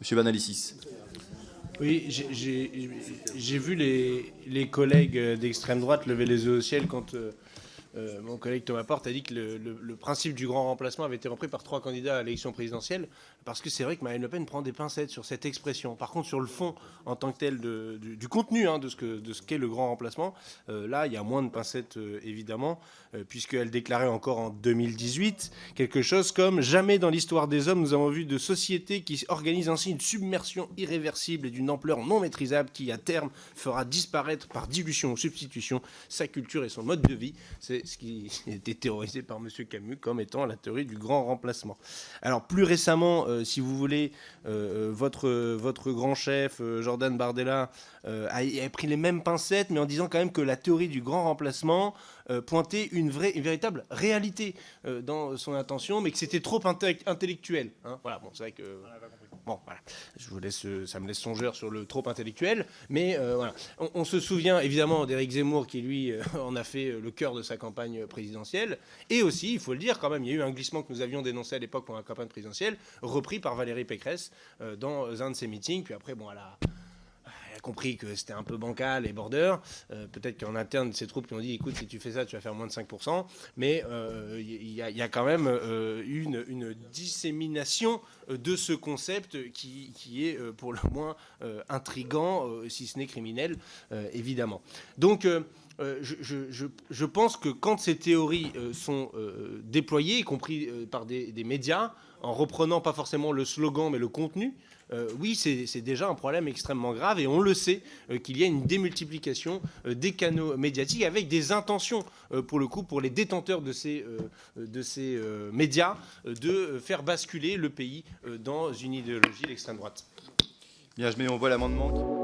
Monsieur Banalicis. Oui, j'ai vu les, les collègues d'extrême droite lever les yeux au ciel quand euh, mon collègue Thomas Porte a dit que le, principe du grand remplacement avait été repris par trois candidats à l'élection présidentielle, parce que c'est vrai que Marine Le Pen prend des pincettes sur cette expression. Par contre, sur le fond, en tant que tel, du, contenu hein, de ce qu'est le grand remplacement, euh, là, il y a moins de pincettes, euh, évidemment, puisqu'elle déclarait encore en 2018 quelque chose comme « Jamais dans l'histoire des hommes, nous avons vu de société qui organise ainsi une submersion irréversible et d'une ampleur non maîtrisable qui, à terme, fera disparaître par dilution ou substitution sa culture et son mode de vie. » ce qui était théorisé par M. Camus comme étant la théorie du grand remplacement. Alors plus récemment, euh, si vous voulez, euh, euh, votre, votre grand chef, Jordan Bardella, a, pris les mêmes pincettes, mais en disant quand même que la théorie du grand remplacement pointait une, vraie, une véritable réalité dans son intention, mais que c'était trop intellectuel. Hein. Voilà, bon, c'est vrai que... Bon, voilà. Je vous laisse, ça me laisse songeur sur le trop intellectuel. Mais euh, voilà. On, se souvient évidemment d'Éric Zemmour qui, lui, euh, en a fait le cœur de sa campagne présidentielle. Et aussi, il faut le dire quand même, il y a eu un glissement que nous avions dénoncé à l'époque pour la campagne présidentielle, repris par Valérie Pécresse euh, dans un de ses meetings. Puis après, bon, elle a compris que c'était un peu bancal et border. Euh, peut-être qu'en interne, ces troupes qui ont dit, écoute, si tu fais ça, tu vas faire moins de 5%. Mais il euh, y, a quand même euh, une, une, dissémination de ce concept qui, qui est pour le moins intrigant, si ce n'est criminel, évidemment. Donc, je, pense que quand ces théories sont déployées, y compris par des, des, médias, en reprenant pas forcément le slogan mais le contenu, oui, c'est déjà un problème extrêmement grave et on le sait euh, qu'il y a une démultiplication euh, des canaux médiatiques avec des intentions, pour le coup, pour les détenteurs de ces, de ces médias, de faire basculer le pays dans une idéologie d'extrême droite. Bien, je mets en voie l'amendement.